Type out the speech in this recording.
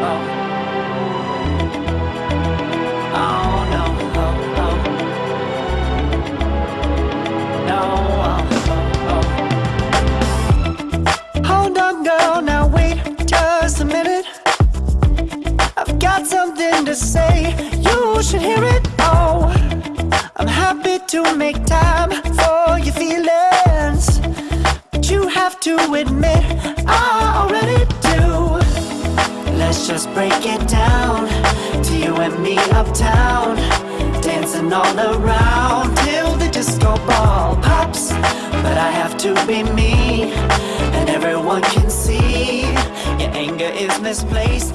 to Now I'm so hop How don't go now wait. Just a minute. I've got something to say, you Let's just break it down to you and me uptown. Dancing all around till the disco ball pops. But I have to be me, and everyone can see your anger is misplaced.